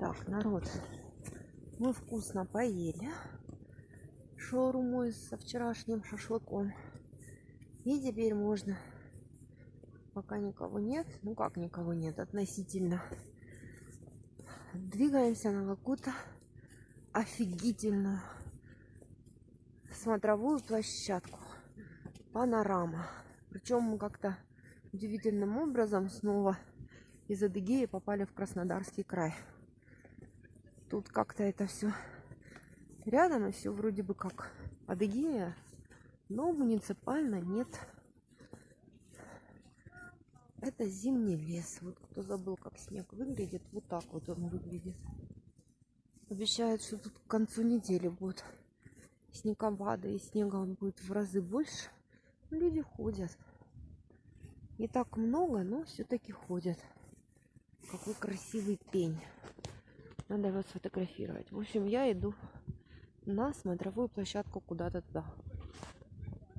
Так, народ, мы вкусно поели шаурмой со вчерашним шашлыком. И теперь можно, пока никого нет, ну как никого нет, относительно, двигаемся на какую-то офигительную смотровую площадку. Панорама. Причем мы как-то удивительным образом снова из Адыгеи попали в Краснодарский край. Тут как-то это все рядом, и все вроде бы как Адыгея, но муниципально нет. Это зимний лес. Вот кто забыл, как снег выглядит, вот так вот он выглядит. Обещают, что тут к концу недели будет снеговада, и снега будет в разы больше. Люди ходят. Не так много, но все-таки ходят. Какой красивый пень. Надо его сфотографировать. В общем, я иду на смотровую площадку куда-то туда.